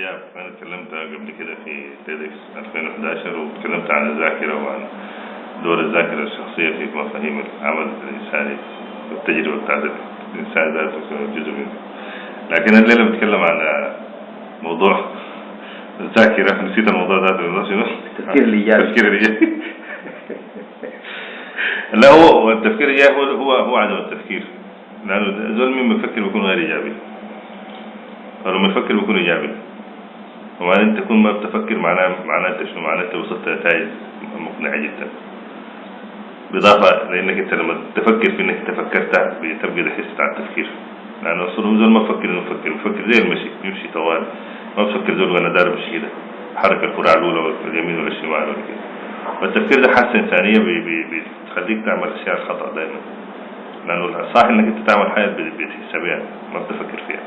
دياب أنا اتكلمت قبل كده في تيدكس 2011 واتكلمت عن الذاكرة وعن دور الذاكرة الشخصية في مفاهيم العمل الإنساني والتجربة بتاعت الإنسان ذاته جزء منه. لكن الليلة بتكلم عن موضوع الذاكرة نسيت الموضوع ذاته هو شنو؟ التفكير الإيجابي. التفكير الإيجابي. لا هو التفكير الإيجابي هو هو هو عدم التفكير. لأنه زول مين بيفكر بيكون غير إيجابي؟ فلما يفكر بيكون إيجابي. وما انت تكون ما بتفكر معناه معناه شنو معناه أنت وصلت لنتائج مقنعة جدا. بالاضافه لإنك أنت لما تفكر في إنك تفكرت بتبقى ده حس بتاع التفكير. لأنه أصلا زول ما بفكر إنه بفكر بفكر زي المشي يمشي طوال. ما بفكر زول وأنا دار مشي كده حركة الكره الأولى ولا اليمين ولا الشمال ولا كده. والتفكير ده بي- بي- بتخليك تعمل أشياء خطا دائما لأنه الصح إنك أنت تعمل حاجة بتحسها بيها ما بتفكر فيها.